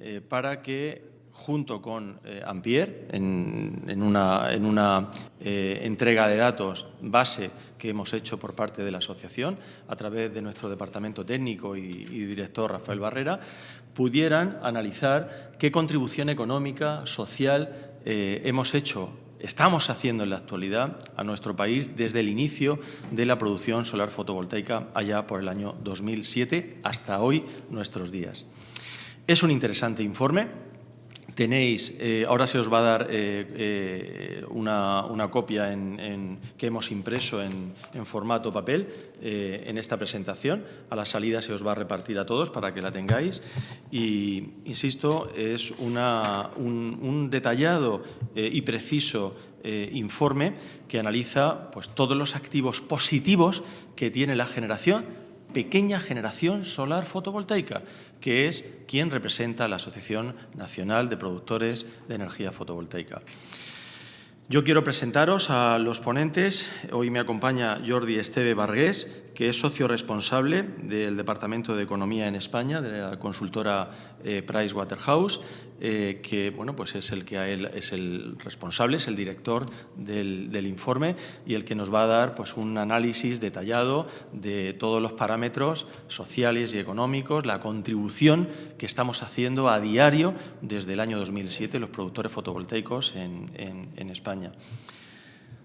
Eh, para que junto con eh, Ampier, en, una, en una eh, entrega de datos base que hemos hecho por parte de la asociación, a través de nuestro departamento técnico y, director Rafael Barrera, pudieran analizar qué contribución económica, social hemos hecho estamos haciendo en la actualidad a nuestro país desde el inicio de la producción solar fotovoltaica allá por el año 2007 hasta hoy nuestros días. Es un interesante informe. Tenéis, eh, ahora se os va a dar eh, eh, una, copia que hemos impreso en, formato papel en esta presentación. A la salida se os va a repartir a todos para que la tengáis. Y, insisto, es un, detallado y preciso informe que analiza pues, todos los activos positivos que tiene la generación pequeña generación solar fotovoltaica, que es quien representa la Asociación Nacional de Productores de Energía Fotovoltaica. Yo quiero presentaros a los ponentes. Hoy me acompaña Jordi Esteve Vargués, que es socio responsable del Departamento de Economía en España, de la consultora eh, Pricewaterhouse, eh, que bueno, pues es el que es el responsable, es el director del, informe y el que nos va a dar pues, un análisis detallado de todos los parámetros sociales y económicos, la contribución que estamos haciendo a diario desde el año 2007 los productores fotovoltaicos en, en España.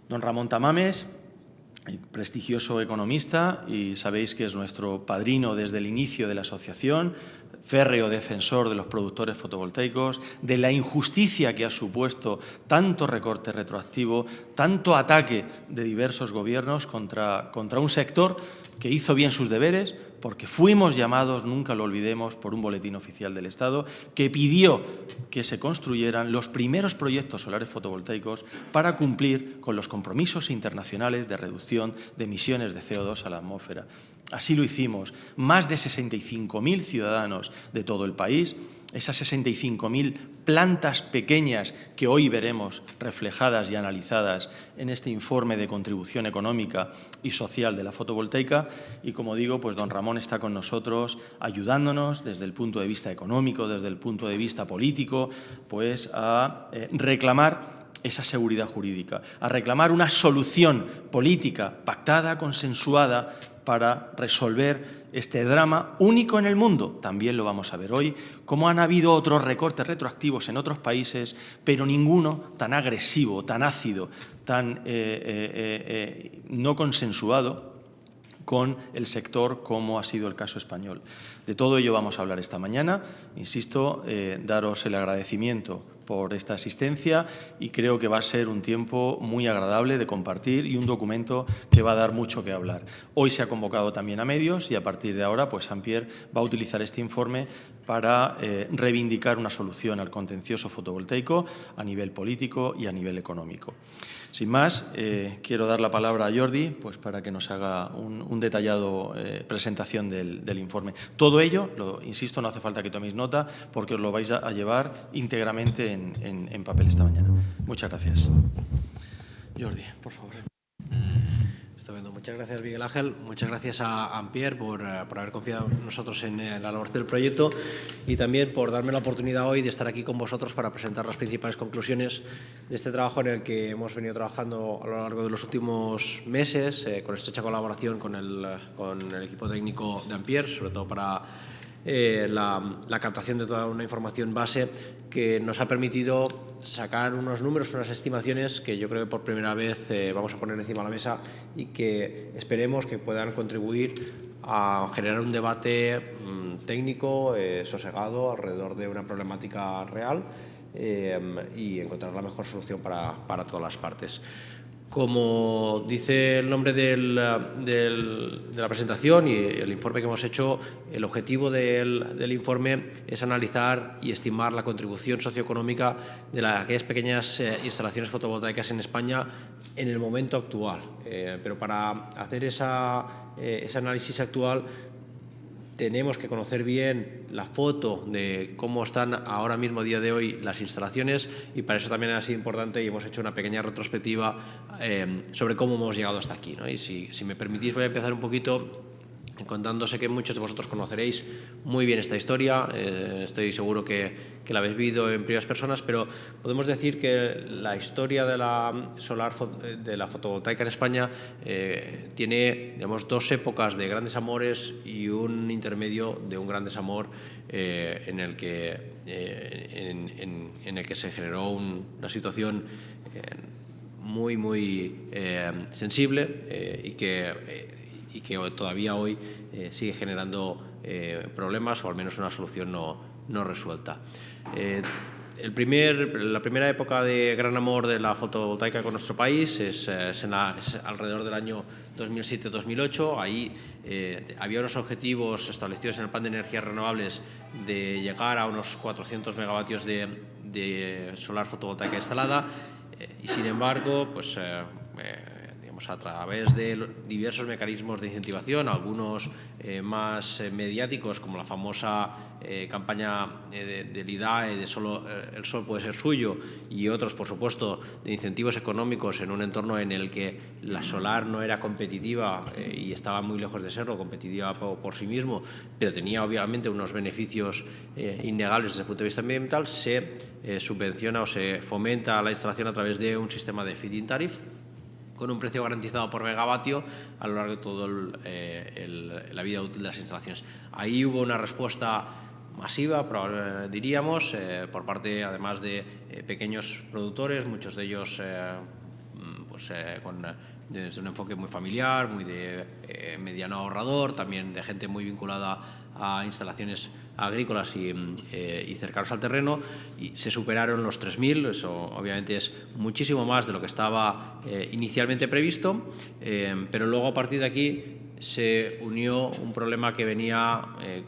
Don Ramón Tamames, prestigioso economista y sabéis que es nuestro padrino desde el inicio de la asociación, férreo defensor de los productores fotovoltaicos, de la injusticia que ha supuesto tanto recorte retroactivo, tanto ataque de diversos gobiernos contra, contra un sector que hizo bien sus deberes, porque fuimos llamados, nunca lo olvidemos, por un boletín oficial del Estado que pidió que se construyeran los primeros proyectos solares fotovoltaicos para cumplir con los compromisos internacionales de reducción de emisiones de CO2 a la atmósfera. Así lo hicimos. Más de 65.000 ciudadanos de todo el país esas 65.000 plantas pequeñas que hoy veremos reflejadas y analizadas en este informe de contribución económica y social de la fotovoltaica. Y como digo, pues don Ramón está con nosotros ayudándonos desde el punto de vista económico, desde el punto de vista político, pues a eh, reclamar esa seguridad jurídica, a reclamar una solución política pactada, consensuada, para resolver este drama único en el mundo. También lo vamos a ver hoy, como han habido otros recortes retroactivos en otros países, pero ninguno tan agresivo, tan ácido, tan eh, eh, eh, no consensuado con el sector como ha sido el caso español. De todo ello vamos a hablar esta mañana. Insisto, daros el agradecimiento por esta asistencia y creo que va a ser un tiempo muy agradable de compartir y un documento que va a dar mucho que hablar. Hoy se ha convocado también a medios y a partir de ahora pues Sampier va a utilizar este informe para eh, reivindicar una solución al contencioso fotovoltaico a nivel político y a nivel económico. Sin más, eh, quiero dar la palabra a Jordi pues, para que nos haga un, detallado eh, presentación del, informe. Todo ello, lo, insisto, no hace falta que toméis nota porque os lo vais a, llevar íntegramente en, en papel esta mañana. Muchas gracias. Jordi, por favor. Muchas gracias, Miguel Ángel. Muchas gracias a Ampier por, eh, por, haber confiado en nosotros en la labor del proyecto y también por darme la oportunidad hoy de estar aquí con vosotros para presentar las principales conclusiones de este trabajo en el que hemos venido trabajando a lo largo de los últimos meses eh, con estrecha colaboración con el, con el equipo técnico de Ampier, sobre todo para eh, la, captación de toda una información base que nos ha permitido sacar unos números, unas estimaciones que yo creo que por primera vez eh, vamos a poner encima de la mesa y que esperemos que puedan contribuir a generar un debate mm, técnico, eh, sosegado, alrededor de una problemática real y encontrar la mejor solución para, para todas las partes. Como dice el nombre de la presentación y el informe que hemos hecho, el objetivo del, informe es analizar y estimar la contribución socioeconómica de aquellas pequeñas eh, instalaciones fotovoltaicas en España en el momento actual. Eh, pero para hacer eh, ese análisis actual tenemos que conocer bien la foto de cómo están ahora mismo, día de hoy, las instalaciones y para eso también ha sido importante y hemos hecho una pequeña retrospectiva eh, sobre cómo hemos llegado hasta aquí. Y si, me permitís, voy a empezar un poquito contándose que muchos de vosotros conoceréis muy bien esta historia, eh, estoy seguro que, que, la habéis vivido en primeras personas, pero podemos decir que la historia de la solar de la fotovoltaica en España eh, tiene digamos, dos épocas de grandes amores y un intermedio de un gran desamor eh, en, el que, eh, en, el que se generó un, una situación eh, muy, muy eh, sensible y que y que todavía hoy eh, sigue generando eh, problemas o al menos una solución no, no resuelta. Eh, el primer, la primera época de gran amor de la fotovoltaica con nuestro país es, es, la, es alrededor del año 2007-2008. Ahí eh, había unos objetivos establecidos en el plan de energías renovables de llegar a unos 400 megavatios de, de solar fotovoltaica instalada eh, y sin embargo, pues eh, a través de diversos mecanismos de incentivación, algunos eh, más eh, mediáticos, como la famosa eh, campaña de, del IDAE de solo el sol puede ser suyo, y otros, por supuesto, de incentivos económicos en un entorno en el que la solar no era competitiva y estaba muy lejos de serlo, competitiva por, por sí mismo, pero tenía obviamente unos beneficios innegables desde el punto de vista ambiental, se subvenciona o se fomenta la instalación a través de un sistema de feed-in tariff, con un precio garantizado por megavatio a lo largo de toda eh, la vida útil de las instalaciones. Ahí hubo una respuesta masiva, diríamos, eh, por parte además de eh, pequeños productores, muchos de ellos mm, pues, con desde un enfoque muy familiar, muy de mediano ahorrador, también de gente muy vinculada a instalaciones agrícolas y, eh, y, cercanos al terreno, y se superaron los 3.000, eso obviamente es muchísimo más de lo que estaba eh, inicialmente previsto, eh, pero luego a partir de aquí se unió un problema que venía, eh,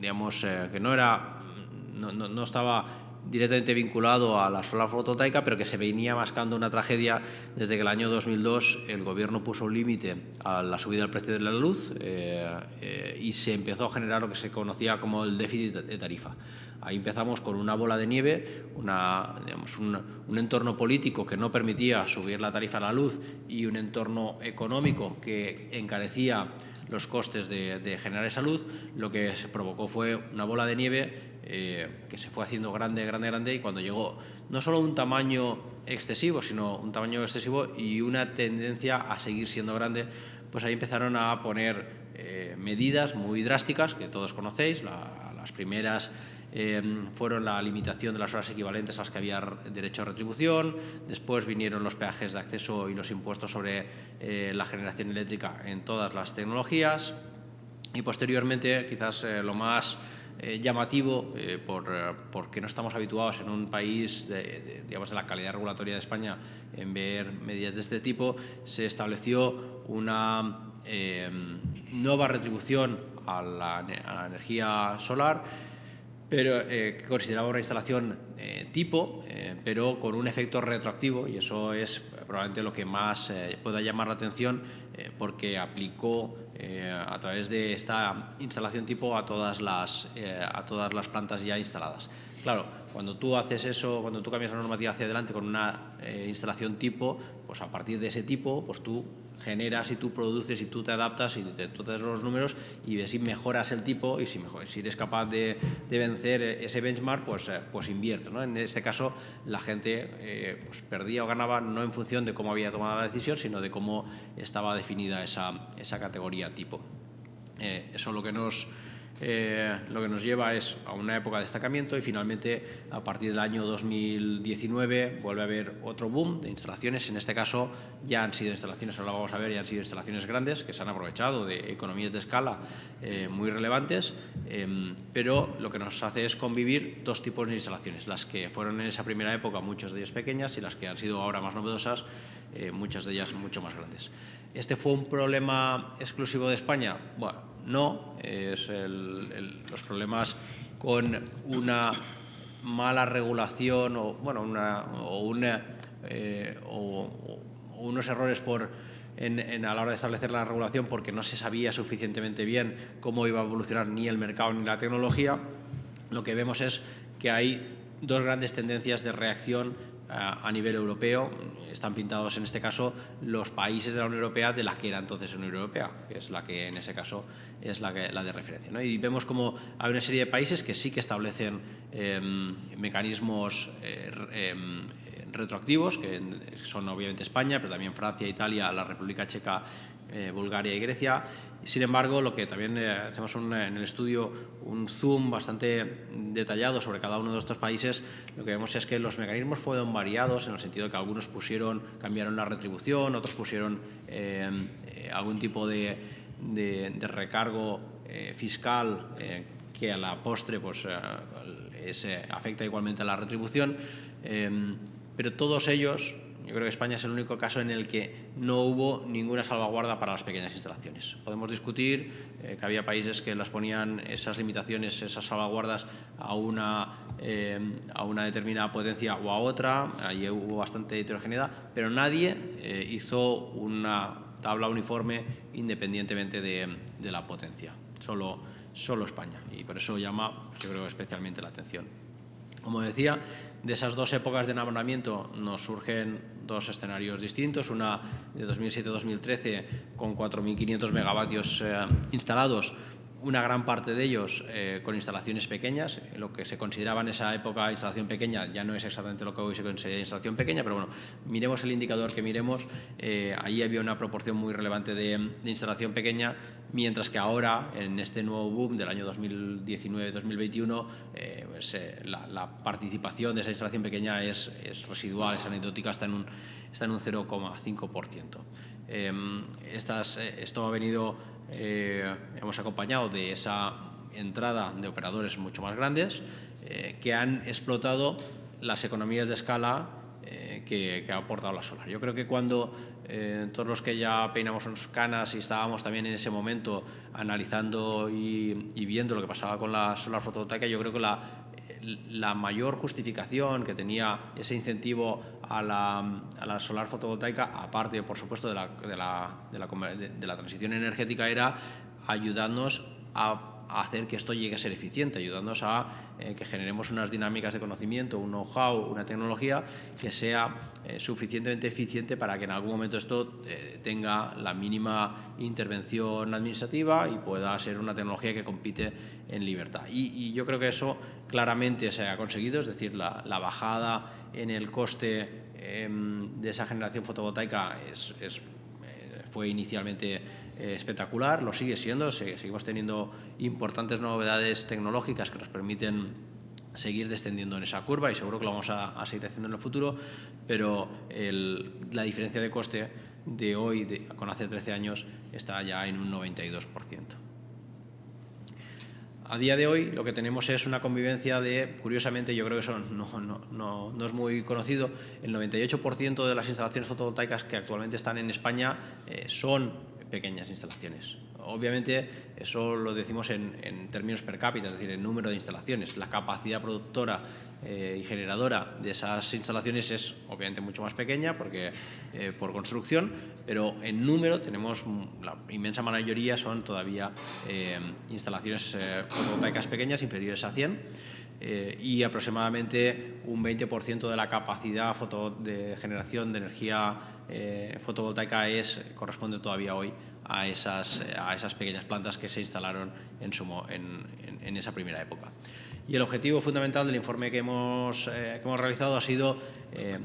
digamos, que no era, no, no, no estaba directamente vinculado a la solar fotovoltaica, pero que se venía mascando una tragedia desde que el año 2002 el gobierno puso un límite a la subida del precio de la luz eh, eh, y se empezó a generar lo que se conocía como el déficit de tarifa. Ahí empezamos con una bola de nieve, un, entorno político que no permitía subir la tarifa de la luz y un entorno económico que encarecía los costes de, de generar esa luz, lo que se provocó fue una bola de nieve eh, que se fue haciendo grande, grande, grande y cuando llegó no solo un tamaño excesivo, sino un tamaño excesivo y una tendencia a seguir siendo grande, pues ahí empezaron a poner eh, medidas muy drásticas que todos conocéis. La, las primeras eh, fueron la limitación de las horas equivalentes a las que había derecho a retribución, después vinieron los peajes de acceso y los impuestos sobre eh, la generación eléctrica en todas las tecnologías y posteriormente quizás eh, lo más eh, llamativo eh, por, eh, porque no estamos habituados en un país de, digamos, de la calidad regulatoria de España en ver medidas de este tipo, se estableció una nueva retribución a la, energía solar pero que consideraba una instalación tipo, pero con un efecto retroactivo, y eso es probablemente lo que más pueda llamar la atención, eh, porque aplicó eh, a través de esta instalación tipo a todas, las, a todas las plantas ya instaladas. Claro, cuando tú haces eso, cuando tú cambias la normativa hacia adelante con una instalación tipo, pues a partir de ese tipo, pues tú generas y tú produces y tú te adaptas y te, das los números y ves si mejoras el tipo y si, mejor, si eres capaz de, vencer ese benchmark, pues, eh, pues invierte. ¿no? En este caso, la gente eh, pues perdía o ganaba no en función de cómo había tomado la decisión, sino de cómo estaba definida esa, categoría tipo. Eh, eso es lo que nos eh, lo que nos lleva es a una época de destacamiento y finalmente a partir del año 2019 vuelve a haber otro boom de instalaciones. En este caso ya han sido instalaciones, ahora vamos a ver, ya han sido instalaciones grandes que se han aprovechado de economías de escala eh, muy relevantes, eh, pero lo que nos hace es convivir dos tipos de instalaciones, las que fueron en esa primera época muchas de ellas pequeñas y las que han sido ahora más novedosas, eh, muchas de ellas mucho más grandes. ¿Este fue un problema exclusivo de España? Bueno, no, es el, los problemas con una mala regulación o, bueno, una, o, una, eh, o, unos errores por, en, en, a la hora de establecer la regulación porque no se sabía suficientemente bien cómo iba a evolucionar ni el mercado ni la tecnología, lo que vemos es que hay dos grandes tendencias de reacción a nivel europeo. Están pintados en este caso los países de la Unión Europea de la que era entonces la Unión Europea, que es la que en ese caso es la, que, la de referencia. Y vemos como hay una serie de países que sí que establecen em, mecanismos eh, em, retroactivos, que son obviamente España, pero también Francia, Italia, la República Checa, eh, Bulgaria y Grecia. Sin embargo, lo que también eh, hacemos en el estudio un zoom bastante detallado sobre cada uno de estos países, lo que vemos es que los mecanismos fueron variados en el sentido de que algunos pusieron, cambiaron la retribución, otros pusieron eh, algún tipo de, recargo fiscal que a la postre pues, afecta igualmente a la retribución, pero todos ellos yo creo que España es el único caso en el que no hubo ninguna salvaguarda para las pequeñas instalaciones. Podemos discutir eh, que había países que las ponían esas limitaciones, esas salvaguardas a una, eh, a una determinada potencia o a otra, allí hubo bastante heterogeneidad, pero nadie eh, hizo una tabla uniforme independientemente de, de, la potencia, solo, solo España, y por eso llama, yo creo, especialmente la atención. Como decía, de esas dos épocas de enamoramiento nos surgen dos escenarios distintos, una de 2007-2013 con 4.500 megavatios eh, instalados, una gran parte de ellos eh, con instalaciones pequeñas. Lo que se consideraba en esa época instalación pequeña ya no es exactamente lo que hoy se considera instalación pequeña, pero bueno, miremos el indicador que miremos, eh, ahí había una proporción muy relevante de, instalación pequeña, mientras que ahora, en este nuevo boom del año 2019-2021, eh, pues, la, participación de esa instalación pequeña es, residual, es anecdótica, está en un, está en un 0,5%. esto ha venido eh, hemos acompañado de esa entrada de operadores mucho más grandes eh, que han explotado las economías de escala eh, que, ha aportado la solar. Yo creo que cuando todos los que ya peinamos unas canas y estábamos también en ese momento analizando y, y viendo lo que pasaba con la solar fotovoltaica, yo creo que la, la mayor justificación que tenía ese incentivo a la, solar fotovoltaica, aparte, por supuesto, de la, de la, transición energética, era ayudarnos a hacer que esto llegue a ser eficiente, ayudándonos a eh, que generemos unas dinámicas de conocimiento, un know-how, una tecnología que sea eh, suficientemente eficiente para que en algún momento esto eh, tenga la mínima intervención administrativa y pueda ser una tecnología que compite en libertad. Y, yo creo que eso claramente se ha conseguido, es decir, la, bajada en el coste em, de esa generación fotovoltaica es, fue inicialmente eh, espectacular, lo sigue siendo, seguimos teniendo importantes novedades tecnológicas que nos permiten seguir descendiendo en esa curva y seguro que lo vamos a, seguir haciendo en el futuro, pero la diferencia de coste de hoy con hace 13 años está ya en un 92%. A día de hoy lo que tenemos es una convivencia de, curiosamente, yo creo que eso no, es muy conocido, el 98% de las instalaciones fotovoltaicas que actualmente están en España eh, son pequeñas instalaciones. Obviamente eso lo decimos en, términos per cápita, es decir, en número de instalaciones. La capacidad productora eh, y generadora de esas instalaciones es obviamente mucho más pequeña porque, eh, por construcción, pero en número tenemos la inmensa mayoría son todavía eh, instalaciones fotovoltaicas pequeñas inferiores a 100 y aproximadamente un 20% de la capacidad de generación de energía eh, fotovoltaica es, corresponde todavía hoy a esas, a esas pequeñas plantas que se instalaron en, sumo, en, en, esa primera época. Y el objetivo fundamental del informe que hemos, eh, que hemos realizado ha sido eh,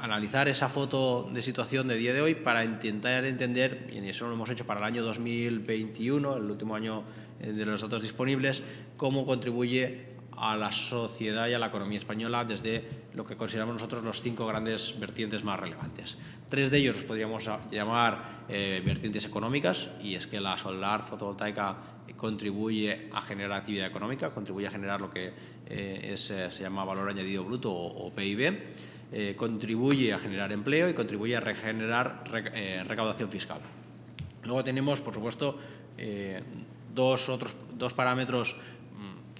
analizar esa foto de situación de día de hoy para intentar entender, y eso lo hemos hecho para el año 2021, el último año de los datos disponibles, cómo contribuye a la sociedad y a la economía española desde lo que consideramos nosotros los cinco grandes vertientes más relevantes. Tres de ellos los podríamos llamar eh, vertientes económicas y es que la solar fotovoltaica contribuye a generar actividad económica, contribuye a generar lo que eh, eh, se llama valor añadido bruto o, PIB, contribuye a generar empleo y contribuye a regenerar recaudación fiscal. Luego tenemos, por supuesto, dos, otros, dos parámetros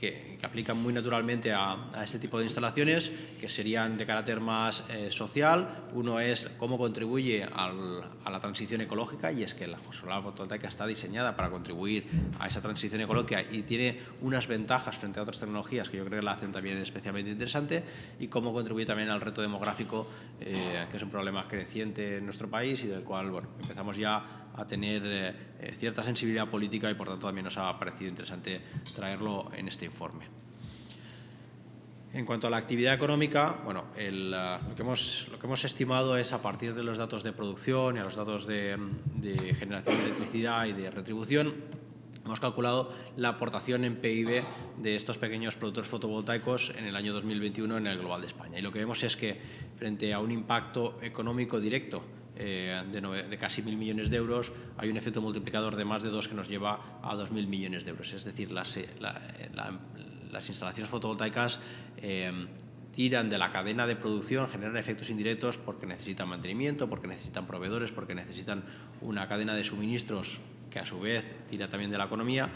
que, aplican muy naturalmente a, este tipo de instalaciones, que serían de carácter más eh, social. Uno es cómo contribuye a la transición ecológica, y es que la solar fotovoltaica está diseñada para contribuir a esa transición ecológica y tiene unas ventajas frente a otras tecnologías que yo creo que la hacen también especialmente interesante, y cómo contribuye también al reto demográfico, eh, que es un problema creciente en nuestro país y del cual bueno, empezamos ya a tener eh, eh, cierta sensibilidad política y por tanto también nos ha parecido interesante traerlo en este informe. En cuanto a la actividad económica, bueno, hemos, lo, que hemos, estimado es a partir de los datos de producción y a los datos de, generación de electricidad y de retribución, hemos calculado la aportación en PIB de estos pequeños productores fotovoltaicos en el año 2021 en el global de España. Y lo que vemos es que frente a un impacto económico directo eh, de, casi mil millones de euros, hay un efecto multiplicador de más de dos que nos lleva a dos mil millones de euros. Es decir, las, eh, las instalaciones fotovoltaicas eh, tiran de la cadena de producción, generan efectos indirectos porque necesitan mantenimiento, porque necesitan proveedores, porque necesitan una cadena de suministros que a su vez tira también de la economía.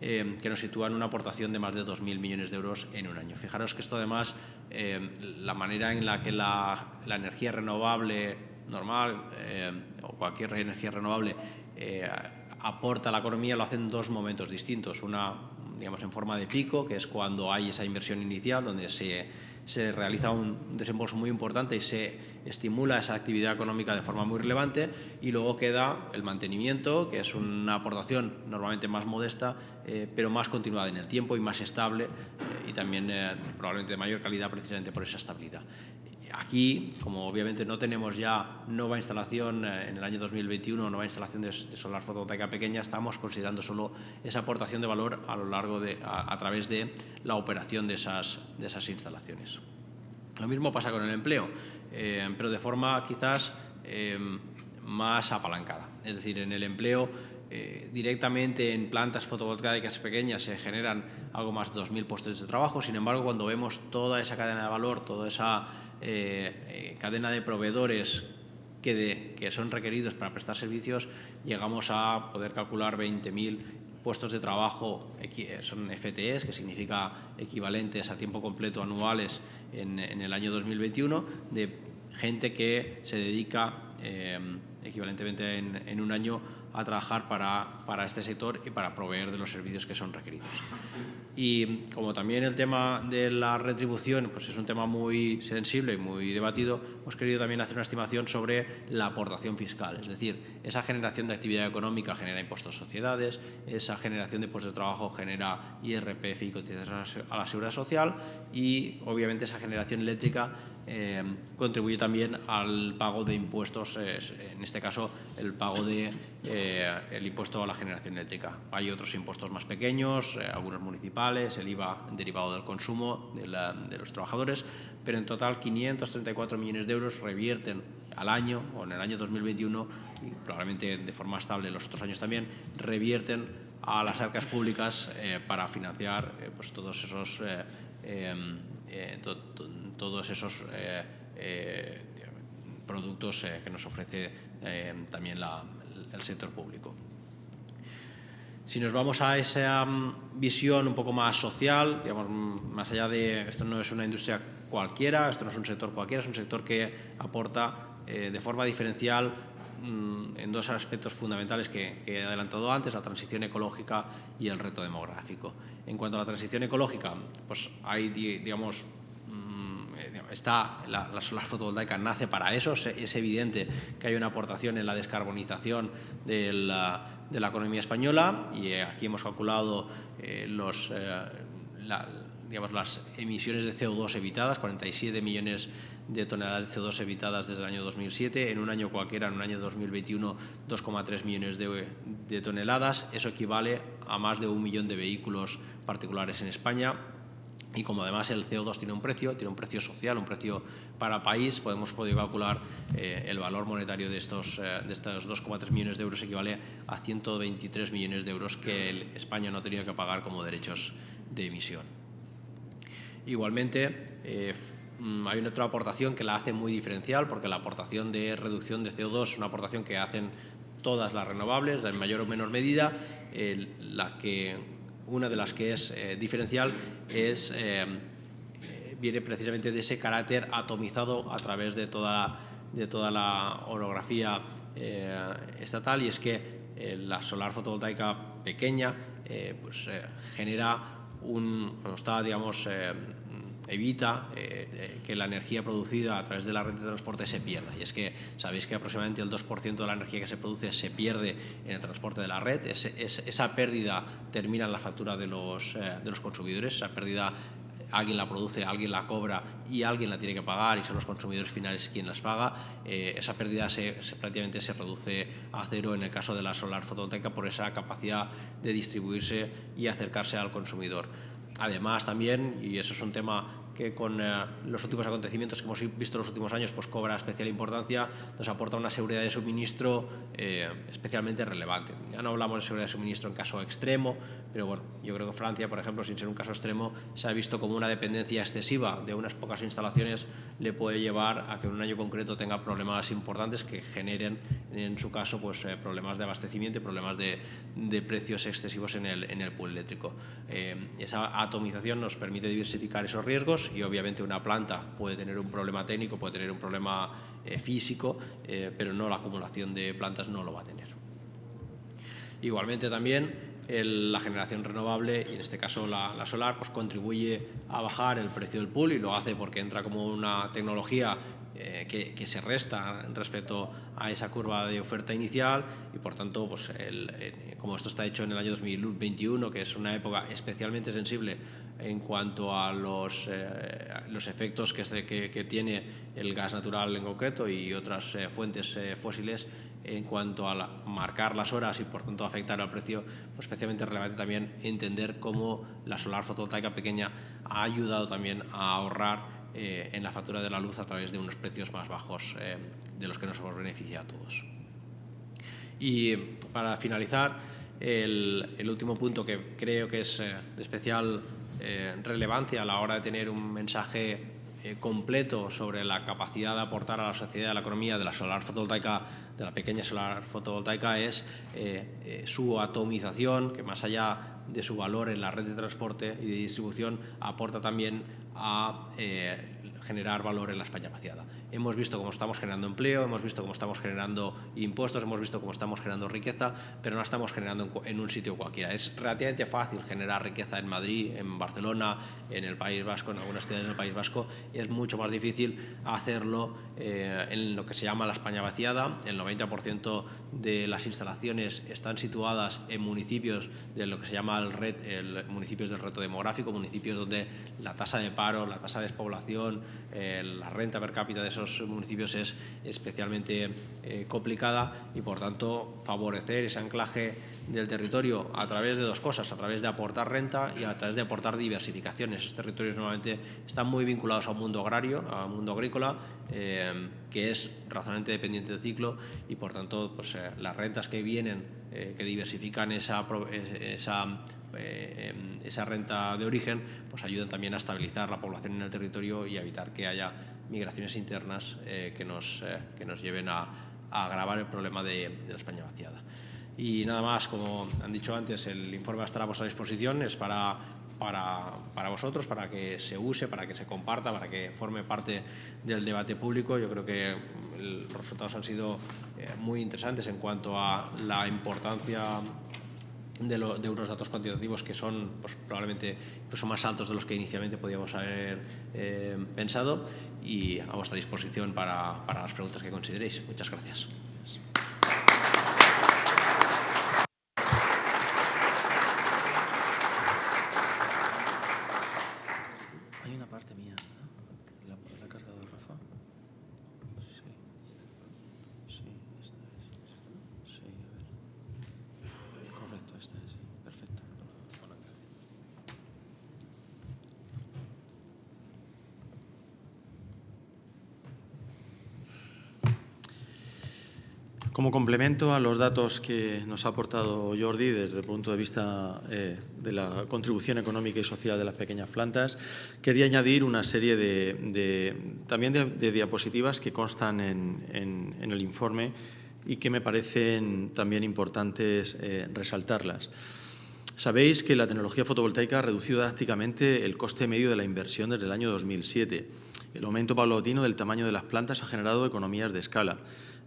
que nos sitúa en una aportación de más de 2.000 millones de euros en un año. Fijaros que esto además, la manera en la que la, la energía renovable normal eh, o cualquier energía renovable eh, aporta a la economía lo hacen dos momentos distintos. Una, digamos, en forma de pico, que es cuando hay esa inversión inicial, donde se, se realiza un desembolso muy importante y se estimula esa actividad económica de forma muy relevante y luego queda el mantenimiento, que es una aportación normalmente más modesta, eh, pero más continuada en el tiempo y más estable y también probablemente de mayor calidad precisamente por esa estabilidad. Aquí, como obviamente no tenemos ya nueva instalación eh, en el año 2021, nueva instalación de, solar fotovoltaica pequeña, estamos considerando solo esa aportación de valor a lo largo de, a, través de la operación de esas, de esas instalaciones. Lo mismo pasa con el empleo, eh, pero de forma quizás eh, más apalancada. Es decir, en el empleo directamente en plantas fotovoltaicas pequeñas se generan algo más de 2.000 puestos de trabajo. Sin embargo, cuando vemos toda esa cadena de valor, toda esa eh, eh, cadena de proveedores que, que, son requeridos para prestar servicios, llegamos a poder calcular 20.000 puestos de trabajo, eh, son FTEs, que significa equivalentes a tiempo completo anuales en, el año 2021, de gente que se dedica equivalentemente en, en, un año a trabajar para, para este sector y para proveer de los servicios que son requeridos. Y como también el tema de la retribución pues es un tema muy sensible y muy debatido, hemos querido también hacer una estimación sobre la aportación fiscal. Es decir, esa generación de actividad económica genera impuestos a sociedades, esa generación de puestos de trabajo genera IRPF y cotizaciones a la seguridad social y obviamente esa generación eléctrica eh, contribuye también al pago de impuestos, en este caso el pago de, eh, impuesto a la generación eléctrica. Hay otros impuestos más pequeños, eh, algunos municipales, el IVA derivado del consumo de, los trabajadores, pero en total 534 millones de euros revierten al año o en el año 2021 y probablemente de forma estable los otros años también, revierten a las arcas públicas para financiar pues todos esos todos esos eh, eh, productos eh, que nos ofrece también el sector público. Si nos vamos a esa mm, visión un poco más social, digamos, mm, más allá de esto no es una industria cualquiera, esto no es un sector cualquiera, es un sector que aporta de forma diferencial mm, en dos aspectos fundamentales que, he adelantado antes, la transición ecológica y el reto demográfico. En cuanto a la transición ecológica, pues hay, digamos, está, la, solar fotovoltaica nace para eso, es evidente que hay una aportación en la descarbonización de la, de la economía española y eh, aquí hemos calculado eh, los, eh, digamos, las emisiones de CO2 evitadas, 47 millones de toneladas de CO2 evitadas desde el año 2007, en un año cualquiera, en un año 2021, 2,3 millones de, de toneladas, eso equivale a más de un millón de vehículos particulares en España, y como además el CO2 tiene un precio, tiene un precio social, un precio para país, podemos poder calcular eh, el valor monetario de estos, eh, de estos 2,3 millones de euros equivale a 123 millones de euros que España no ha tenido que pagar como derechos de emisión. Igualmente, eh, mm, hay otra aportación que la hace muy diferencial, porque la aportación de reducción de CO2 es una aportación que hacen todas las renovables, en mayor o menor medida, la que una de las que es diferencial es viene precisamente de ese carácter atomizado a través de toda, de toda la orografía estatal. Y es que la solar fotovoltaica pequeña pues, genera un, está, digamos, evita eh, que la energía producida a través de la red de transporte se pierda. Y es que sabéis que aproximadamente el 2% de la energía que se produce se pierde en el transporte de la red. esa pérdida termina en la factura de los, eh, de los consumidores. Esa pérdida alguien la produce, alguien la cobra y alguien la tiene que pagar y son los consumidores finales quien las paga, eh, esa pérdida se, prácticamente se reduce a cero en el caso de la solar fotovoltaica por esa capacidad de distribuirse y acercarse al consumidor. Además, también, y eso es un tema que con eh, los últimos acontecimientos que hemos visto en los últimos años pues cobra especial importancia, nos aporta una seguridad de suministro eh, especialmente relevante. Ya no hablamos de seguridad de suministro en caso extremo, pero bueno, yo creo que Francia, por ejemplo, sin ser un caso extremo, se ha visto como una dependencia excesiva de unas pocas instalaciones le puede llevar a que en un año concreto tenga problemas importantes que generen, en su caso, pues eh, problemas de abastecimiento y problemas de, precios excesivos en el, en el pool eléctrico. esa atomización nos permite diversificar esos riesgos y obviamente una planta puede tener un problema técnico, puede tener un problema eh, físico, eh, pero no la acumulación de plantas no lo va a tener. Igualmente también la generación renovable, y en este caso la, solar, pues contribuye a bajar el precio del pool y lo hace porque entra como una tecnología eh, que, se resta respecto a esa curva de oferta inicial y por tanto, pues como esto está hecho en el año 2021, que es una época especialmente sensible en cuanto a los, eh, los efectos que, que, tiene el gas natural en concreto y otras eh, fuentes eh, fósiles en cuanto a marcar las horas y por tanto afectar al precio, pues especialmente relevante también entender cómo la solar fotovoltaica pequeña ha ayudado también a ahorrar en la factura de la luz a través de unos precios más bajos de los que nos hemos beneficiado a todos. Y para finalizar, el, el, último punto que creo que es de especial eh, relevancia a la hora de tener un mensaje eh, completo sobre la capacidad de aportar a la sociedad, a la economía de la solar fotovoltaica, de la pequeña solar fotovoltaica, es eh, su atomización, que más allá de su valor en la red de transporte y de distribución, aporta también a generar valor en la España vaciada. Hemos visto cómo estamos generando empleo, hemos visto cómo estamos generando impuestos, hemos visto cómo estamos generando riqueza, pero no estamos generando en un sitio cualquiera. Es relativamente fácil generar riqueza en Madrid, en Barcelona, en el País Vasco, en algunas ciudades del País Vasco. Es mucho más difícil hacerlo eh, en lo que se llama la España vaciada. El 90% de las instalaciones están situadas en municipios de lo que se llama el, red, el municipios del reto demográfico, municipios donde la tasa de paro, la tasa de despoblación, eh, la renta per cápita de esos municipios es especialmente eh, complicada y, por tanto, favorecer ese anclaje del territorio a través de dos cosas, a través de aportar renta y a través de aportar diversificación. Esos territorios normalmente están muy vinculados a un mundo agrario, a un mundo agrícola, eh, que es razonablemente dependiente del ciclo y, por tanto, pues, las rentas que vienen, que diversifican esa, esa eh, esa renta de origen, pues ayudan también a estabilizar la población en el territorio y evitar que haya migraciones internas eh, que, nos, eh, que nos lleven a, agravar el problema de, la España vaciada. Y nada más, como han dicho antes, el informe va a vuestra disposición, es para, para, para, vosotros, para que se use, para que se comparta, para que forme parte del debate público. Yo creo que los resultados han sido muy interesantes en cuanto a la importancia de, unos datos cuantitativos que son pues, probablemente incluso más altos de los que inicialmente podíamos haber eh, pensado y a vuestra disposición para, para las preguntas que consideréis. Muchas gracias. Como complemento a los datos que nos ha aportado Jordi desde el punto de vista eh, de la contribución económica y social de las pequeñas plantas, quería añadir una serie de, también de, diapositivas que constan en, el informe y que me parecen también importantes eh, resaltarlas. Sabéis que la tecnología fotovoltaica ha reducido drásticamente el coste medio de la inversión desde el año 2007. El aumento paulatino del tamaño de las plantas ha generado economías de escala.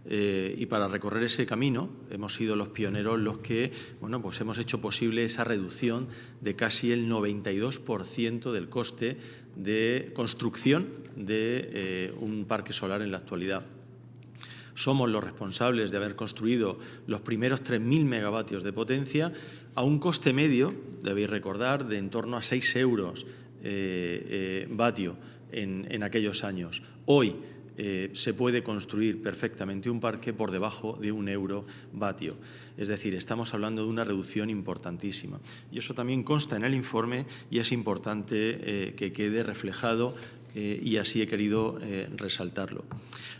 Eh, y para recorrer ese camino hemos sido los pioneros los que bueno, pues hemos hecho posible esa reducción de casi el 92% del coste de construcción de eh, un parque solar en la actualidad somos los responsables de haber construido los primeros 3.000 megavatios de potencia a un coste medio, debéis recordar, de en torno a 6 euros eh, eh, vatio en, aquellos años. Hoy eh, se puede construir perfectamente un parque por debajo de un euro vatio. Es decir, estamos hablando de una reducción importantísima. Y eso también consta en el informe y es importante que quede reflejado eh, y así he querido eh, resaltarlo.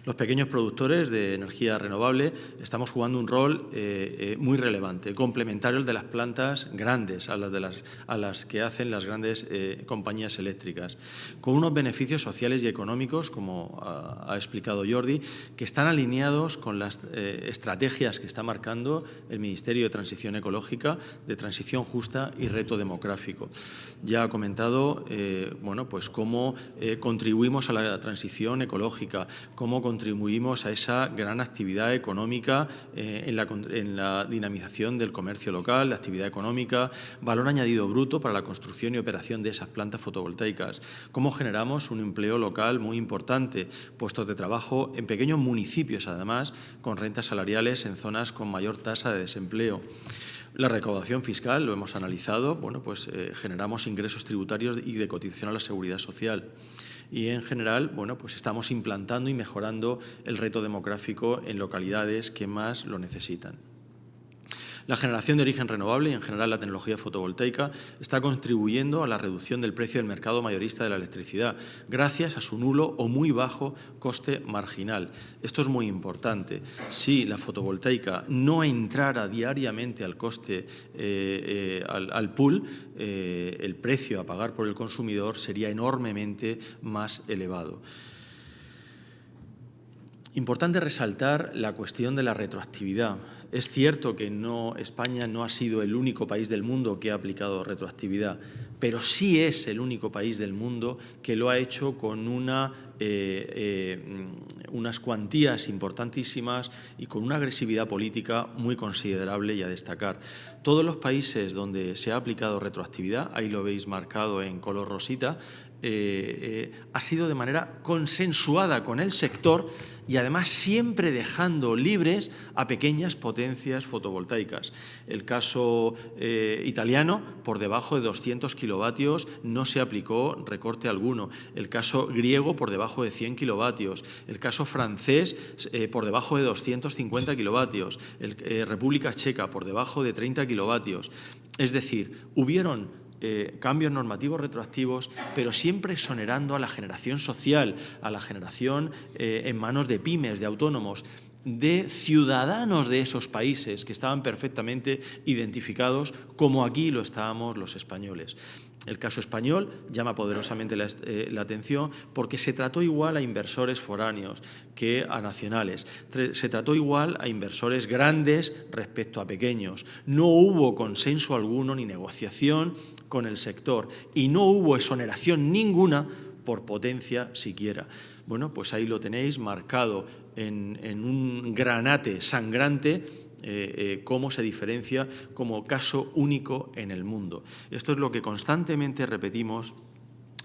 Los pequeños productores de energía renovable estamos jugando un rol eh, muy relevante, complementario al de las plantas grandes, a las, de las, a las que hacen las grandes compañías eléctricas, con unos beneficios sociales y económicos, como ha, ha explicado Jordi, que están alineados con las estrategias que está marcando el Ministerio de Transición Ecológica, de Transición Justa y Reto Demográfico. Ya ha comentado bueno, pues cómo contribuimos a la transición ecológica, cómo contribuimos a esa gran actividad económica eh, en, la, dinamización del comercio local, la actividad económica, valor añadido bruto para la construcción y operación de esas plantas fotovoltaicas, cómo generamos un empleo local muy importante, puestos de trabajo en pequeños municipios, además, con rentas salariales en zonas con mayor tasa de desempleo. La recaudación fiscal, lo hemos analizado, bueno, pues eh, generamos ingresos tributarios y de cotización a la seguridad social y en general bueno, pues estamos implantando y mejorando el reto demográfico en localidades que más lo necesitan. La generación de origen renovable y en general la tecnología fotovoltaica está contribuyendo a la reducción del precio del mercado mayorista de la electricidad gracias a su nulo o muy bajo coste marginal. Esto es muy importante. Si la fotovoltaica no entrara diariamente al coste, eh, eh, al, pool, eh, el precio a pagar por el consumidor sería enormemente más elevado. Importante resaltar la cuestión de la retroactividad. Es cierto que España no ha sido el único país del mundo que ha aplicado retroactividad, pero sí es el único país del mundo que lo ha hecho con eh, eh, unas cuantías importantísimas y con una agresividad política muy considerable y a destacar. Todos los países donde se ha aplicado retroactividad, ahí lo veis marcado en color rosita, eh, ha sido de manera consensuada con el sector y además siempre dejando libres a pequeñas potencias fotovoltaicas. El caso eh, italiano, por debajo de 200 kilovatios, no se aplicó recorte alguno. El caso griego, por debajo de 100 kilovatios. El caso francés, eh, por debajo de 250 kilovatios. El, eh, República Checa, por debajo de 30 kilovatios. Es decir, hubieron eh, cambios normativos retroactivos, pero siempre exonerando a la generación social, a la generación eh, en manos de pymes, de autónomos, de ciudadanos de esos países que estaban perfectamente identificados como aquí lo estábamos los españoles. El caso español llama poderosamente eh, la, atención porque se trató igual a inversores foráneos que a nacionales. Se trató igual a inversores grandes respecto a pequeños. No hubo consenso alguno ni negociación con el sector y no hubo exoneración ninguna por potencia siquiera. Bueno, pues ahí lo tenéis marcado en, en un granate sangrante eh, eh, cómo se diferencia como caso único en el mundo. Esto es lo que constantemente repetimos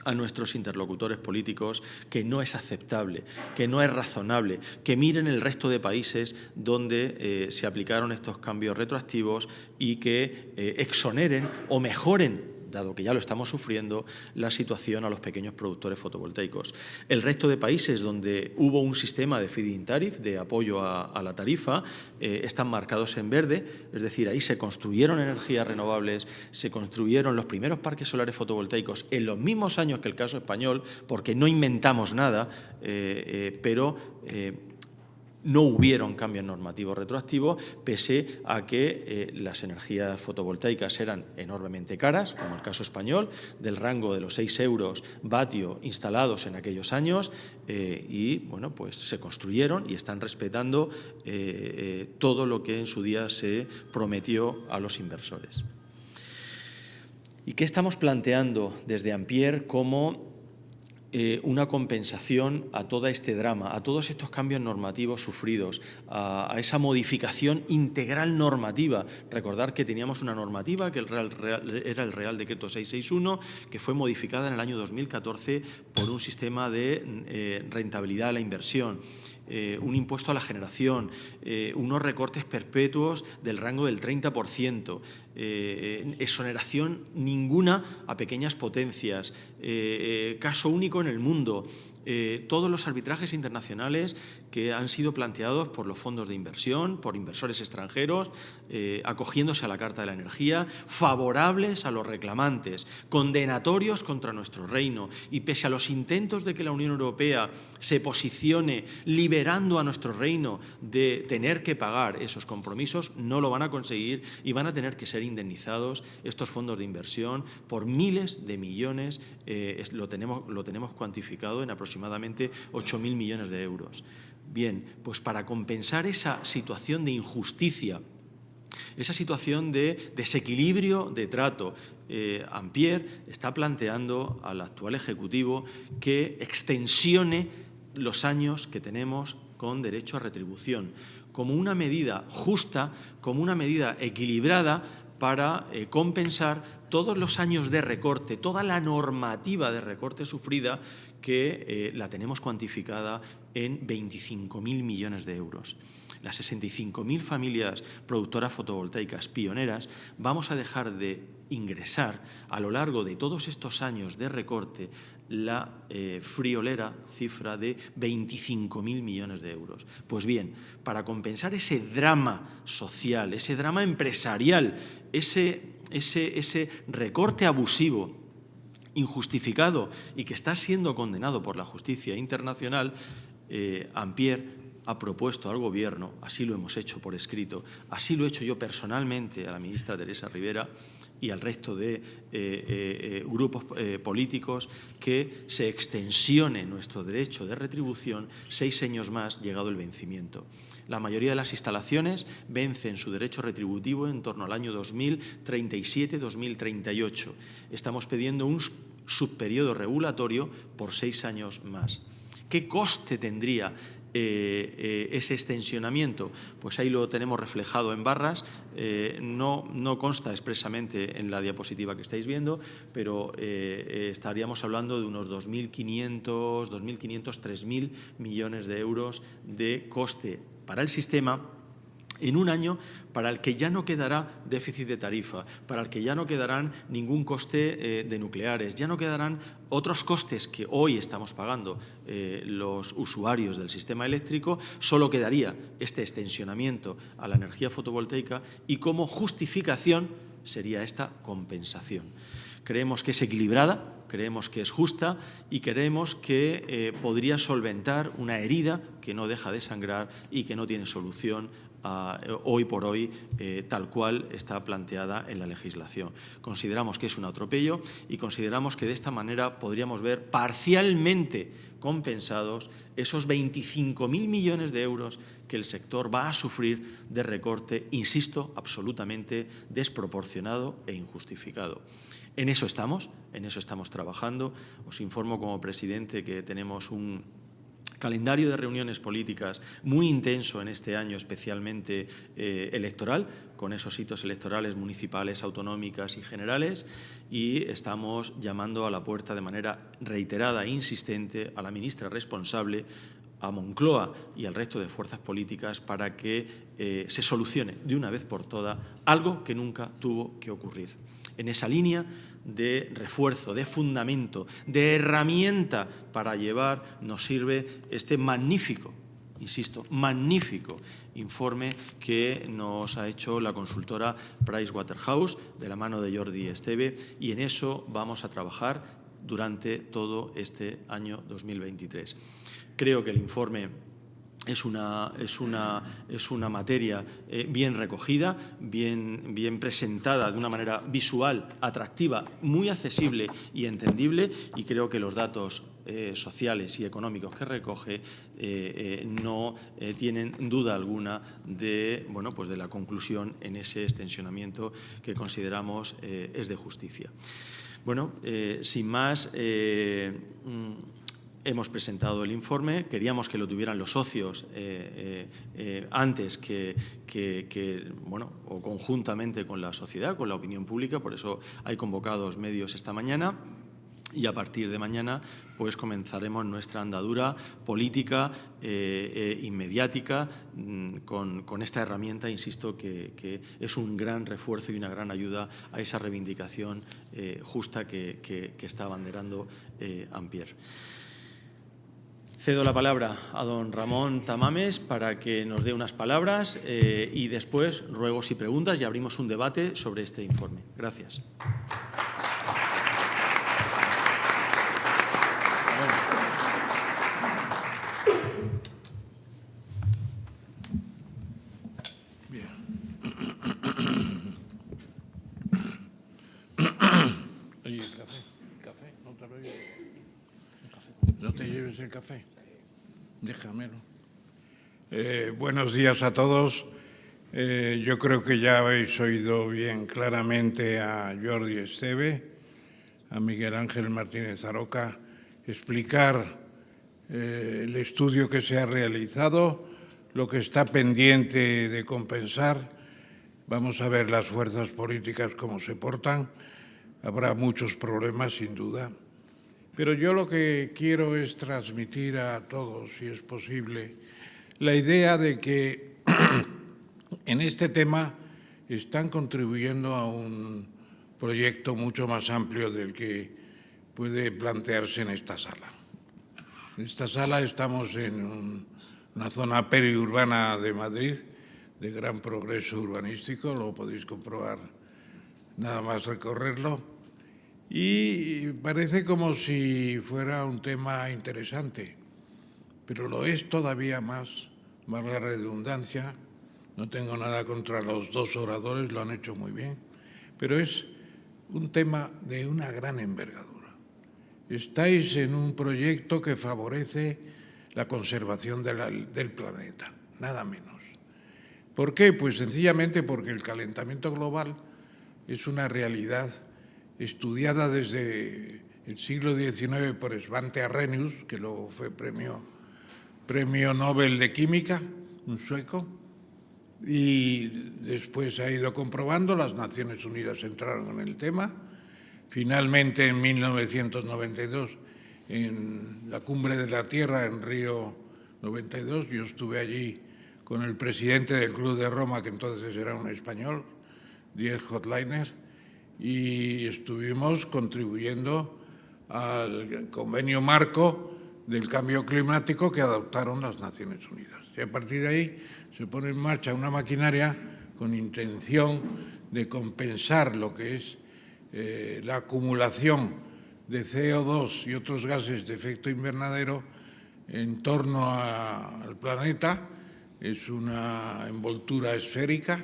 a nuestros interlocutores políticos que no es aceptable, que no es razonable, que miren el resto de países donde eh, se aplicaron estos cambios retroactivos y que exoneren o mejoren dado que ya lo estamos sufriendo, la situación a los pequeños productores fotovoltaicos. El resto de países donde hubo un sistema de feed-in tariff, de apoyo a, la tarifa, eh, están marcados en verde, es decir, ahí se construyeron energías renovables, se construyeron los primeros parques solares fotovoltaicos en los mismos años que el caso español, porque no inventamos nada, eh, eh, pero no hubieron cambios normativos retroactivos, pese a que eh, las energías fotovoltaicas eran enormemente caras, como el caso español, del rango de los 6 euros vatio instalados en aquellos años, eh, y bueno, pues se construyeron y están respetando eh, todo lo que en su día se prometió a los inversores. ¿Y qué estamos planteando desde Ampier como eh, una compensación a todo este drama, a todos estos cambios normativos sufridos, a, esa modificación integral normativa. Recordar que teníamos una normativa que era el Real Decreto 661, que fue modificada en el año 2014 por un sistema de eh, rentabilidad a la inversión. Eh, un impuesto a la generación, eh, unos recortes perpetuos del rango del 30%, eh, exoneración ninguna a pequeñas potencias, caso único en el mundo, eh, todos los arbitrajes internacionales que han sido planteados por los fondos de inversión, por inversores extranjeros, eh, acogiéndose a la Carta de la Energía, favorables a los reclamantes, condenatorios contra nuestro reino y pese a los intentos de que la Unión Europea se posicione liberando a nuestro reino de tener que pagar esos compromisos, no lo van a conseguir y van a tener que ser indemnizados estos fondos de inversión por miles de millones, eh, lo, tenemos, lo tenemos cuantificado en aproximadamente aproximadamente 8.000 millones de euros. Bien, pues para compensar esa situación de injusticia, esa situación de desequilibrio de trato, eh, Ampier está planteando al actual Ejecutivo que extensione los años que tenemos con derecho a retribución, como una medida justa, como una medida equilibrada para eh, compensar todos los años de recorte, toda la normativa de recorte sufrida que eh, la tenemos cuantificada en 25.000 millones de euros. Las 65.000 familias productoras fotovoltaicas pioneras vamos a dejar de ingresar a lo largo de todos estos años de recorte la eh, friolera cifra de 25.000 millones de euros. Pues bien, para compensar ese drama social, ese drama empresarial, ese, ese, ese recorte abusivo injustificado y que está siendo condenado por la justicia internacional, eh, Ampier ha propuesto al Gobierno, así lo hemos hecho por escrito, así lo he hecho yo personalmente a la ministra Teresa Rivera, y al resto de eh, eh, grupos eh, políticos que se extensione nuestro derecho de retribución seis años más llegado el vencimiento. La mayoría de las instalaciones vencen su derecho retributivo en torno al año 2037-2038. Estamos pidiendo un subperiodo regulatorio por seis años más. ¿Qué coste tendría eh, eh, ese extensionamiento? Pues ahí lo tenemos reflejado en barras, eh, no, no, consta expresamente en la diapositiva que estáis viendo, pero estaríamos hablando de unos 2.500, 2.500, 3.000 millones de euros de coste para el sistema en un año para el que ya no quedará déficit de tarifa, para el que ya no quedarán ningún coste eh, de nucleares, ya no quedarán otros costes que hoy estamos pagando eh, los usuarios del sistema eléctrico, solo quedaría este extensionamiento a la energía fotovoltaica y como justificación sería esta compensación. Creemos que es equilibrada, creemos que es justa y creemos que eh, podría solventar una herida que no deja de sangrar y que no tiene solución hoy por hoy eh, tal cual está planteada en la legislación. Consideramos que es un atropello y consideramos que de esta manera podríamos ver parcialmente compensados esos 25.000 millones de euros que el sector va a sufrir de recorte, insisto, absolutamente desproporcionado e injustificado. En eso estamos, en eso estamos trabajando. Os informo como presidente que tenemos un calendario de reuniones políticas muy intenso en este año, especialmente eh, electoral, con esos hitos electorales municipales, autonómicas y generales, y estamos llamando a la puerta de manera reiterada e insistente a la ministra responsable a Moncloa y al resto de fuerzas políticas para que eh, se solucione de una vez por todas algo que nunca tuvo que ocurrir. En esa línea de refuerzo, de fundamento, de herramienta para llevar, nos sirve este magnífico, insisto, magnífico informe que nos ha hecho la consultora Pricewaterhouse de la mano de Jordi Esteve y en eso vamos a trabajar durante todo este año 2023. Creo que el informe es una, es una, es una materia eh, bien recogida, bien, bien presentada de una manera visual, atractiva, muy accesible y entendible y creo que los datos eh, sociales y económicos que recoge no tienen duda alguna de, bueno, pues de la conclusión en ese extensionamiento que consideramos es de justicia. Bueno, sin más, mm, Hemos presentado el informe, queríamos que lo tuvieran los socios eh, eh, eh, antes que, bueno, o conjuntamente con la sociedad, con la opinión pública, por eso hay convocados medios esta mañana. Y a partir de mañana pues comenzaremos nuestra andadura política e inmediática mm, con, esta herramienta, insisto, que, es un gran refuerzo y una gran ayuda a esa reivindicación justa que, está abanderando Ampier. Cedo la palabra a don Ramón Tamames para que nos dé unas palabras eh, y después ruegos y preguntas y abrimos un debate sobre este informe. Gracias. Eh, buenos días a todos. Eh, yo creo que ya habéis oído bien claramente a Jordi Esteve, a Miguel Ángel Martínez Aroca, explicar eh, el estudio que se ha realizado, lo que está pendiente de compensar. Vamos a ver las fuerzas políticas cómo se portan. Habrá muchos problemas, sin duda. Pero yo lo que quiero es transmitir a todos, si es posible, la idea de que en este tema están contribuyendo a un proyecto mucho más amplio del que puede plantearse en esta sala. En esta sala estamos en una zona periurbana de Madrid, de gran progreso urbanístico, lo podéis comprobar nada más recorrerlo, y parece como si fuera un tema interesante, pero lo es todavía más, más la redundancia. No tengo nada contra los dos oradores, lo han hecho muy bien, pero es un tema de una gran envergadura. Estáis en un proyecto que favorece la conservación del planeta, nada menos. ¿Por qué? Pues sencillamente porque el calentamiento global es una realidad estudiada desde el siglo XIX por Svante Arrhenius, que luego fue premio, premio Nobel de Química, un sueco, y después ha ido comprobando, las Naciones Unidas entraron en el tema, finalmente en 1992 en la Cumbre de la Tierra en Río 92, yo estuve allí con el presidente del Club de Roma, que entonces era un español, Diez Hotleiner, y estuvimos contribuyendo al convenio marco del cambio climático que adoptaron las Naciones Unidas. Y a partir de ahí se pone en marcha una maquinaria con intención de compensar lo que es eh, la acumulación de CO2 y otros gases de efecto invernadero en torno al planeta. Es una envoltura esférica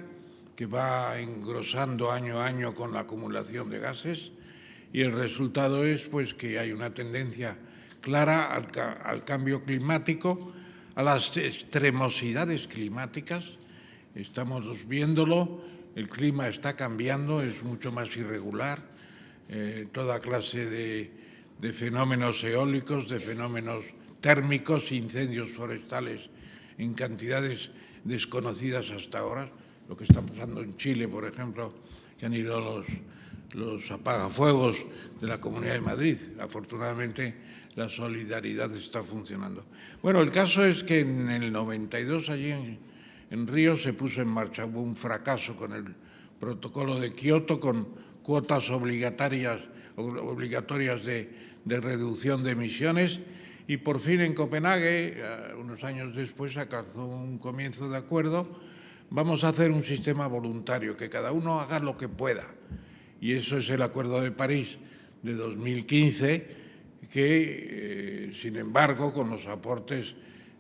que va engrosando año a año con la acumulación de gases y el resultado es pues, que hay una tendencia clara al, cambio climático, a las extremosidades climáticas. Estamos viéndolo, el clima está cambiando, es mucho más irregular, eh, toda clase de, de fenómenos eólicos, de fenómenos térmicos, incendios forestales en cantidades desconocidas hasta ahora lo que está pasando en Chile, por ejemplo, que han ido los, los apagafuegos de la Comunidad de Madrid. Afortunadamente, la solidaridad está funcionando. Bueno, el caso es que en el 92, allí en, Río, se puso en marcha, un fracaso con el protocolo de Kioto, con cuotas obligatorias, obligatorias de, de reducción de emisiones, y por fin en Copenhague, eh, unos años después, alcanzó un comienzo de acuerdo vamos a hacer un sistema voluntario, que cada uno haga lo que pueda. Y eso es el Acuerdo de París de 2015, que, eh, sin embargo, con los aportes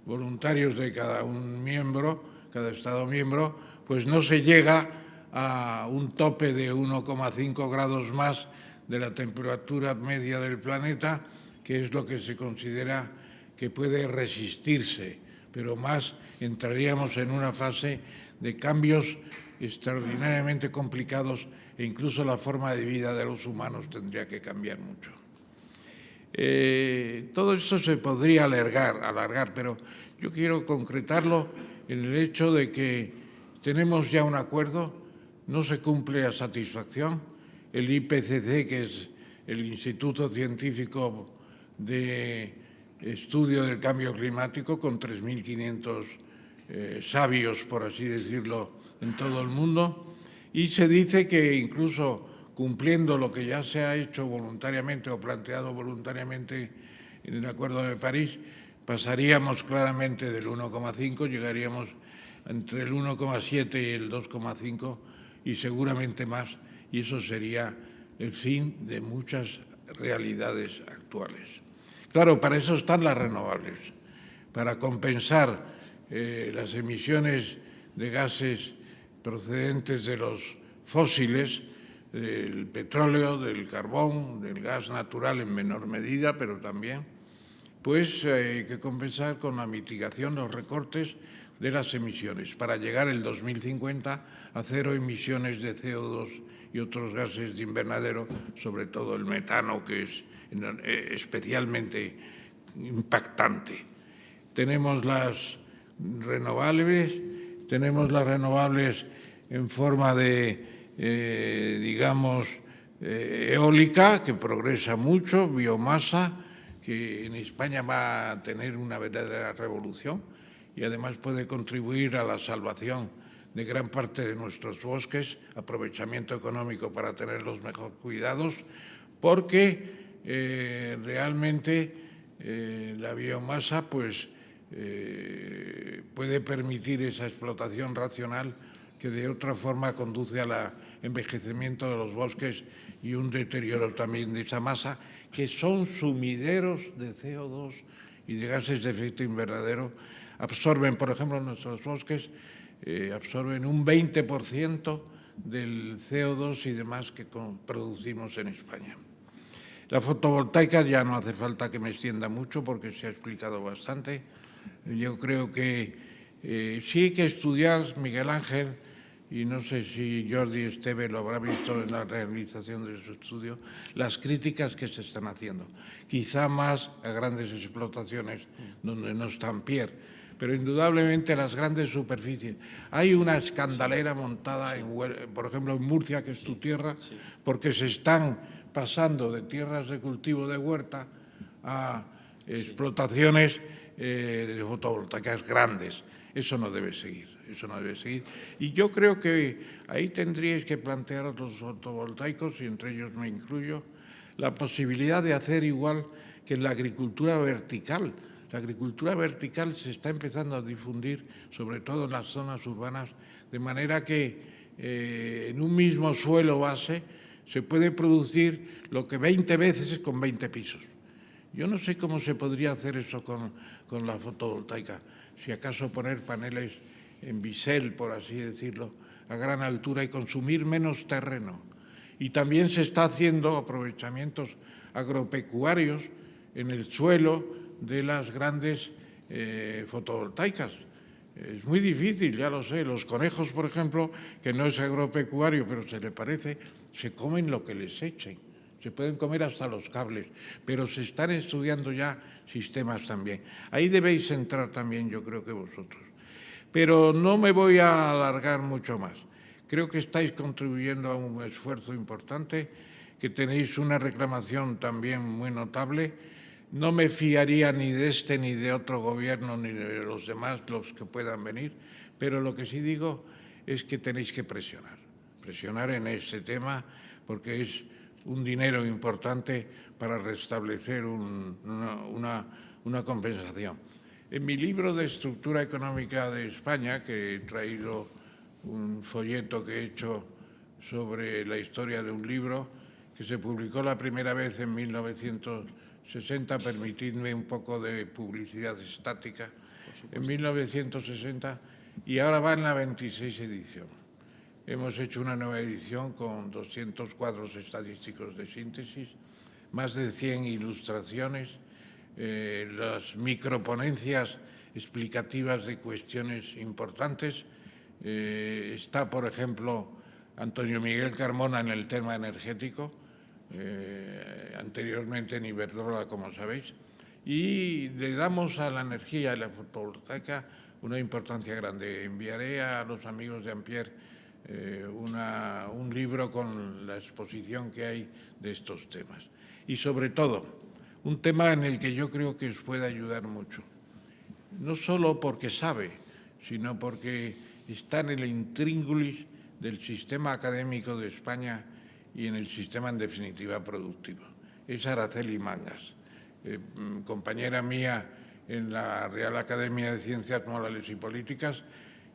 voluntarios de cada un miembro, cada Estado miembro, pues no se llega a un tope de 1,5 grados más de la temperatura media del planeta que es lo que se considera que puede resistirse, pero más entraríamos en una fase de cambios extraordinariamente complicados e incluso la forma de vida de los humanos tendría que cambiar mucho. Eh, todo esto se podría alargar, alargar, pero yo quiero concretarlo en el hecho de que tenemos ya un acuerdo, no se cumple a satisfacción, el IPCC, que es el Instituto Científico de Estudio del Cambio Climático, con 3.500 eh, sabios, por así decirlo, en todo el mundo, y se dice que incluso cumpliendo lo que ya se ha hecho voluntariamente o planteado voluntariamente en el Acuerdo de París, pasaríamos claramente del 1,5, llegaríamos entre el 1,7 y el 2,5 y seguramente más, y eso sería el fin de muchas realidades actuales. Claro, para eso están las renovables, para compensar eh, las emisiones de gases procedentes de los fósiles, del petróleo, del carbón, del gas natural en menor medida, pero también, pues hay que compensar con la mitigación, los recortes de las emisiones, para llegar el 2050 a cero emisiones de CO2 y otros gases de invernadero, sobre todo el metano, que es eh, especialmente impactante. Tenemos las renovables, tenemos las renovables en forma de eh, digamos, eh, eólica, que progresa mucho, biomasa, que en España va a tener una verdadera revolución y además puede contribuir a la salvación de gran parte de nuestros bosques, aprovechamiento económico para tenerlos mejor cuidados, porque eh, realmente la biomasa pues, puede permitir esa explotación racional que de otra forma conduce a la envejecimiento de los bosques y un deterioro también de esa masa, que son sumideros de CO2 y de gases de efecto invernadero. Absorben, por ejemplo, nuestros bosques, eh, absorben un 20% del CO2 y demás que producimos en España. La fotovoltaica ya no hace falta que me extienda mucho porque se ha explicado bastante. Yo creo que eh, sí hay que estudiar, Miguel Ángel, y no sé si Jordi Esteve lo habrá visto en la realización de su estudio, las críticas que se están haciendo. Quizá más a grandes explotaciones donde no están Pierre, pero indudablemente las grandes superficies. Hay una escandalera montada, en, por ejemplo, en Murcia, que es tu tierra, porque se están pasando de tierras de cultivo de huerta a explotaciones eh, de fotovoltaicas grandes. Eso no debe seguir eso no debe seguir. Y yo creo que ahí tendríais que plantear a los fotovoltaicos, y entre ellos me incluyo, la posibilidad de hacer igual que en la agricultura vertical. La agricultura vertical se está empezando a difundir, sobre todo en las zonas urbanas, de manera que eh, en un mismo suelo base se puede producir lo que 20 veces con 20 pisos. Yo no sé cómo se podría hacer eso con, con la fotovoltaica. Si acaso poner paneles en bisel, por así decirlo, a gran altura y consumir menos terreno. Y también se está haciendo aprovechamientos agropecuarios en el suelo de las grandes eh, fotovoltaicas. Es muy difícil, ya lo sé. Los conejos, por ejemplo, que no es agropecuario, pero se le parece, se comen lo que les echen. Se pueden comer hasta los cables, pero se están estudiando ya sistemas también. Ahí debéis entrar también, yo creo que vosotros. Pero no me voy a alargar mucho más. Creo que estáis contribuyendo a un esfuerzo importante, que tenéis una reclamación también muy notable. No me fiaría ni de este ni de otro gobierno ni de los demás, los que puedan venir, pero lo que sí digo es que tenéis que presionar, presionar en este tema porque es un dinero importante para restablecer una, una compensación. En mi libro de Estructura Económica de España, que he traído un folleto que he hecho sobre la historia de un libro que se publicó la primera vez en 1960, permitidme un poco de publicidad estática, en 1960 y ahora va en la 26 edición. Hemos hecho una nueva edición con 200 cuadros estadísticos de síntesis más de 100 ilustraciones, eh, las microponencias explicativas de cuestiones importantes. Eh, está, por ejemplo, Antonio Miguel Carmona en el tema energético, eh, anteriormente en Iberdrola, como sabéis, y le damos a la energía y la fotovoltaica una importancia grande. Enviaré a los amigos de Ampier eh, un libro con la exposición que hay de estos temas. Y sobre todo, un tema en el que yo creo que os puede ayudar mucho. No solo porque sabe, sino porque está en el intríngulis del sistema académico de España y en el sistema, en definitiva, productivo. Es Araceli Mangas, eh, mm, compañera mía en la Real Academia de Ciencias Morales y Políticas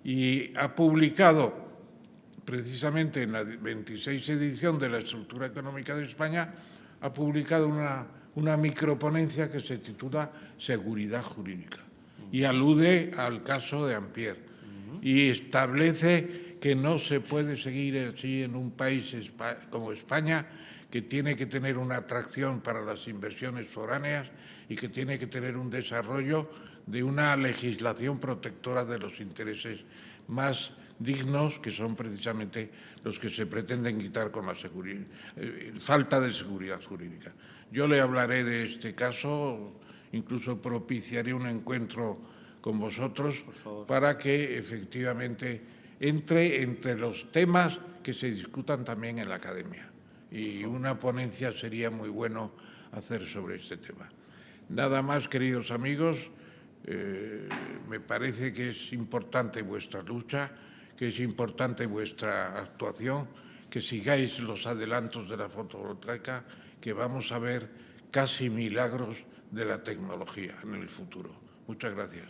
y ha publicado precisamente en la 26 edición de la Estructura Económica de España, ha publicado una, una microponencia que se titula Seguridad Jurídica y alude al caso de Ampier y establece que no se puede seguir así en un país como España, que tiene que tener una atracción para las inversiones foráneas y que tiene que tener un desarrollo de una legislación protectora de los intereses más dignos, que son precisamente los que se pretenden quitar con la eh, falta de seguridad jurídica. Yo le hablaré de este caso, incluso propiciaré un encuentro con vosotros para que efectivamente entre entre los temas que se discutan también en la academia. Y una ponencia sería muy bueno hacer sobre este tema. Nada más, queridos amigos, eh, me parece que es importante vuestra lucha, que es importante vuestra actuación, que sigáis los adelantos de la fotovoltaica, que vamos a ver casi milagros de la tecnología en el futuro. Muchas gracias.